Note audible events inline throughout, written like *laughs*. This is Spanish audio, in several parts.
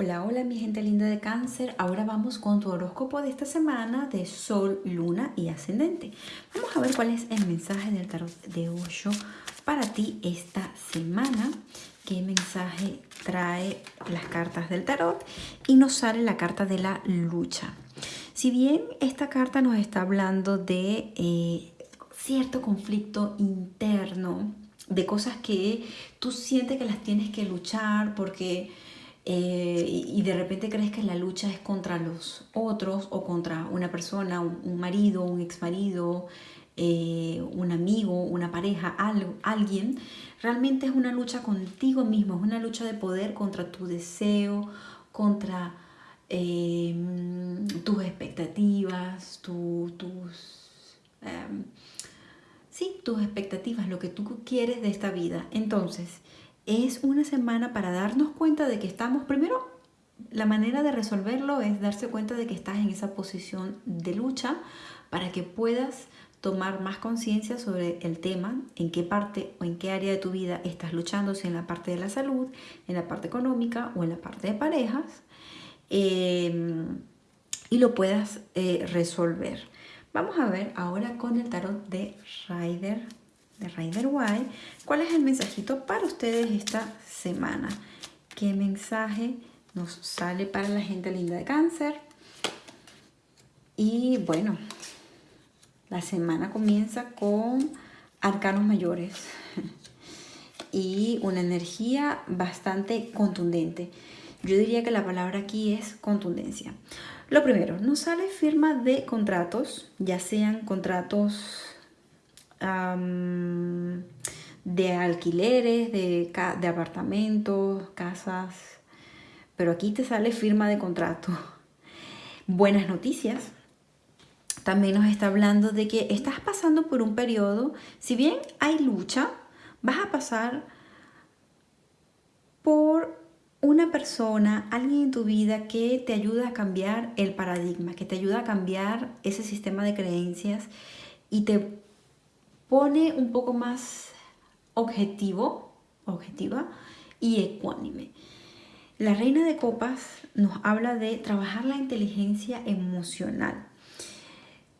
Hola, hola mi gente linda de cáncer. Ahora vamos con tu horóscopo de esta semana de Sol, Luna y Ascendente. Vamos a ver cuál es el mensaje del tarot de Osho para ti esta semana. ¿Qué mensaje trae las cartas del tarot? Y nos sale la carta de la lucha. Si bien esta carta nos está hablando de eh, cierto conflicto interno, de cosas que tú sientes que las tienes que luchar porque eh, y de repente crees que la lucha es contra los otros o contra una persona, un, marido, un ex marido, eh, un amigo, una pareja, algo, alguien, realmente es una lucha contigo mismo, es una lucha de poder contra tu deseo, contra em, tus expectativas, tus... Em, sí, tus expectativas, lo que tú quieres de esta vida. Entonces, es una semana para darnos cuenta de que estamos, primero, la manera de resolverlo es darse cuenta de que estás en esa posición de lucha para que puedas tomar más conciencia sobre el tema, en qué parte o en qué área de tu vida estás luchando, si en la parte de la salud, en la parte económica o en la parte de parejas, em, y lo puedas eh, resolver. Vamos a ver ahora con el tarot de Rider de Rider White, ¿cuál es el mensajito para ustedes esta semana? ¿Qué mensaje nos sale para la gente linda de cáncer? Y bueno, la semana comienza con arcanos mayores *laughs* y una energía bastante contundente. Yo diría que la palabra aquí es contundencia. Lo primero, nos sale firma de contratos, ya sean contratos de alquileres, de, de apartamentos, casas, pero aquí te sale firma de contrato. Buenas noticias. También nos está hablando de que estás pasando por un periodo, si bien hay lucha, vas a pasar por una persona, alguien en tu vida que te ayuda a cambiar el paradigma, que te ayuda a cambiar ese sistema de creencias y te pone un poco más objetivo, objetiva y ecuánime. La reina de copas nos habla de trabajar la inteligencia emocional.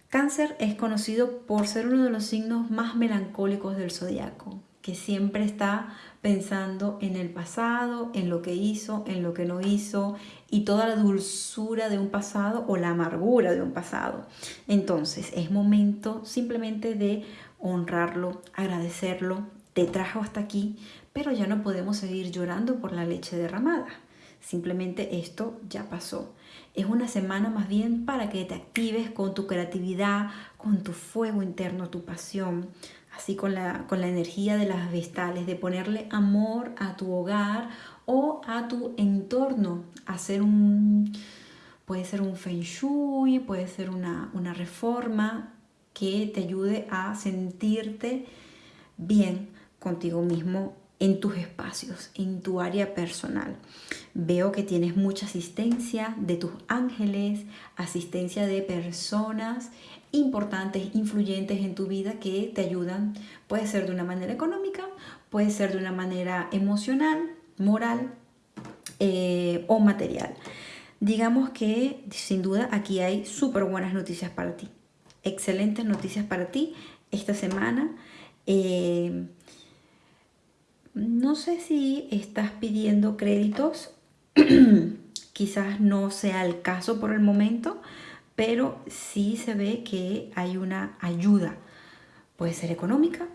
Cáncer es conocido por ser uno de los signos más melancólicos del zodiaco, que siempre está pensando en el pasado, en lo que hizo, en lo que no hizo y toda la dulzura de un pasado o la amargura de un pasado. Entonces es momento simplemente de honrarlo, agradecerlo, te trajo hasta aquí, pero ya no podemos seguir llorando por la leche derramada. Simplemente esto ya pasó. Es una semana más bien para que te actives con tu creatividad, con tu fuego interno, tu pasión, así con la, con la energía de las vestales, de ponerle amor a tu hogar o a tu entorno, hacer un, puede ser un feng shui, puede ser una, una reforma, que te ayude a sentirte bien contigo mismo en tus espacios, en tu área personal. Veo que tienes mucha asistencia de tus ángeles, asistencia de personas importantes, influyentes en tu vida que te ayudan. Puede ser de una manera económica, puede ser de una manera emocional, moral eh, o material. Digamos que sin duda aquí hay súper buenas noticias para ti excelentes noticias para ti esta semana. Eh, no sé si estás pidiendo créditos, *clears throat* quizás no sea el caso por el momento, pero sí se ve que hay una ayuda. Puede ser económica,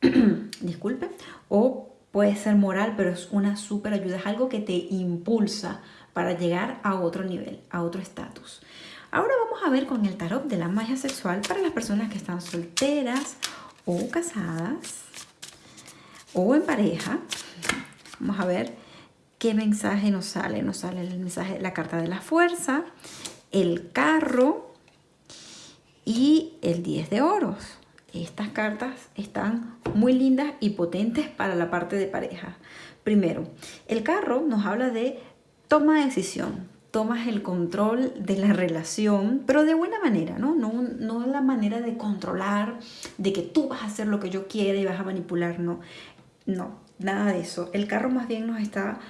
*clears throat* disculpe, o puede ser moral, pero es una súper ayuda, es algo que te impulsa para llegar a otro nivel, a otro estatus. Ahora vamos a ver con el tarot de la magia sexual para las personas que están solteras o casadas o en pareja. Vamos a ver qué mensaje nos sale. Nos sale el mensaje, la carta de la fuerza, el carro y el 10 de oros. Estas cartas están muy lindas y potentes para la parte de pareja. Primero, el carro nos habla de toma de decisión, tomas el control de la relación, pero de buena manera, ¿no? No, no la manera de controlar, de que tú vas a hacer lo que yo quiera y vas a manipular, no. No, nada de eso. El carro más bien nos está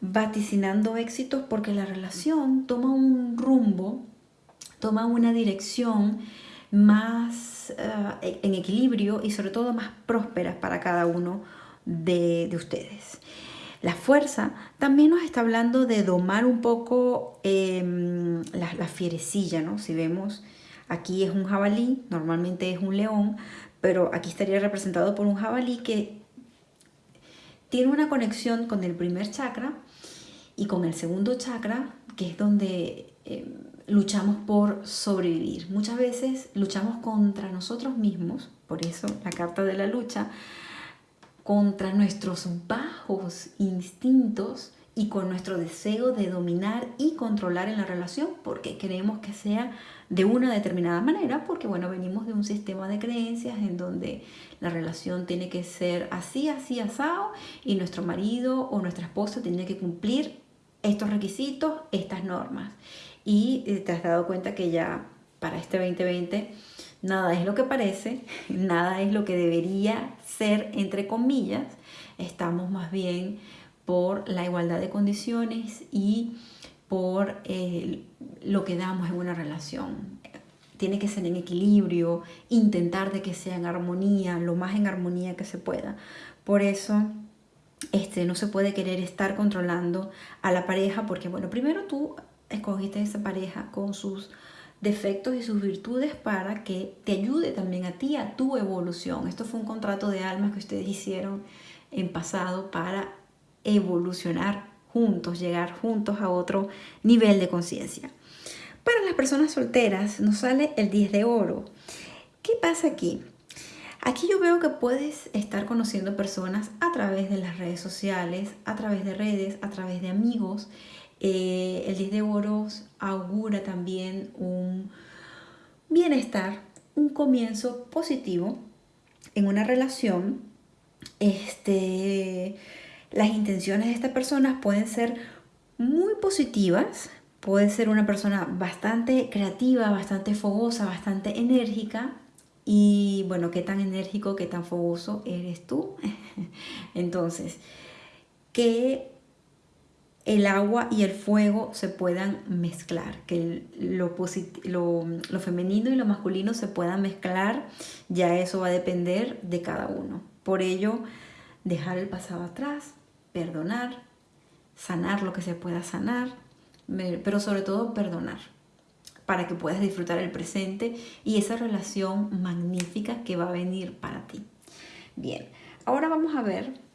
vaticinando éxitos porque la relación toma un rumbo, toma una dirección más eh, en equilibrio y sobre todo más próspera para cada uno de, ustedes. La fuerza también nos está hablando de domar un poco la, la, fierecilla, ¿no? Si vemos, aquí es un jabalí, normalmente es un león, pero aquí estaría representado por un jabalí que tiene una conexión con el primer chakra y con el segundo chakra, que es donde em, luchamos por sobrevivir. Muchas veces luchamos contra nosotros mismos, por eso la carta de la lucha, contra nuestros bajos instintos y con nuestro deseo de dominar y controlar en la relación porque queremos que sea de una determinada manera porque bueno venimos de un sistema de creencias en donde la relación tiene que ser así, así, asado y nuestro marido o nuestra esposa tiene que cumplir estos requisitos, estas normas. Y eh, te has dado cuenta que ya para este 2020 nada es lo que parece, *laughs* nada es lo que debería ser, entre comillas, estamos más bien por la igualdad de condiciones y por eh, lo que damos en una relación. Tiene que ser en equilibrio, intentar de que sea en armonía, lo más en armonía que se pueda. Por eso este, no se puede querer estar controlando a la pareja porque, bueno, primero tú escogiste esa pareja con sus defectos y sus virtudes para que te ayude también a ti, a tu evolución. Esto fue un contrato de almas que ustedes hicieron en pasado para evolucionar juntos, llegar juntos a otro nivel de conciencia. Para las personas solteras nos sale el 10 de oro. ¿Qué pasa aquí? Aquí yo veo que puedes estar conociendo personas a través de las redes sociales, a través de redes, a través de amigos eh, el 10 de oros augura también un bienestar, un comienzo positivo en una relación. Este, las intenciones de esta persona pueden ser muy positivas, puede ser una persona bastante creativa, bastante fogosa, bastante enérgica. Y bueno, qué tan enérgico, qué tan fogoso eres tú. *laughs* Entonces, ¿qué el agua y el fuego se puedan mezclar, que lo, lo, femenino y lo masculino se puedan mezclar, ya eso va a depender de cada uno. Por ello, dejar el pasado atrás, perdonar, sanar lo que se pueda sanar, pero sobre todo perdonar, para que puedas disfrutar el presente y esa relación magnífica que va a venir para ti. Bien, ahora vamos a ver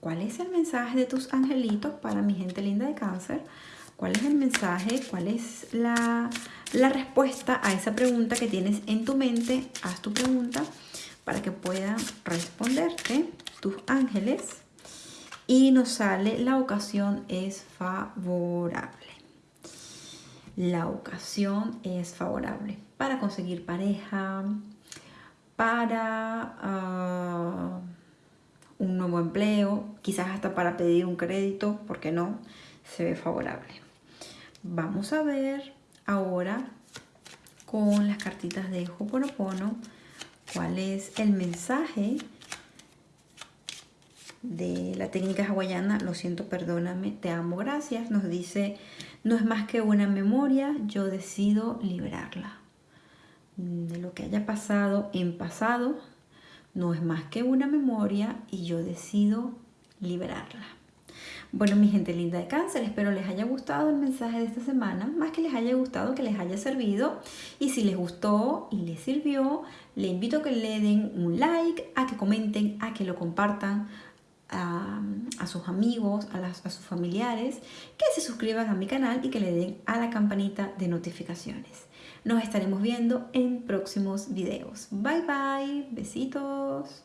¿Cuál es el mensaje de tus angelitos para mi gente linda de cáncer? ¿Cuál es el mensaje? ¿Cuál es la, respuesta a esa pregunta que tienes en tu mente? Haz tu pregunta para que puedan responderte tus ángeles. Y nos sale la ocasión es favorable. La ocasión es favorable para conseguir pareja, para... Ah, un nuevo empleo, quizás hasta para pedir un crédito, porque no, se ve favorable. Vamos a ver ahora con las cartitas de Hoponopono cuál es el mensaje de la técnica hawaiana, lo siento, perdóname, te amo, gracias, nos dice, no es más que una memoria, yo decido liberarla. De lo que haya pasado en pasado, no es más que una memoria y yo decido liberarla. Bueno, mi gente linda de cáncer, espero les haya gustado el mensaje de esta semana, más que les haya gustado, que les haya servido. Y si les gustó y les sirvió, le invito a que le den un like, a que comenten, a que lo compartan a, sus amigos, a, a sus familiares, que se suscriban a mi canal y que le den a la campanita de notificaciones. Nos estaremos viendo en próximos videos. Bye bye, besitos.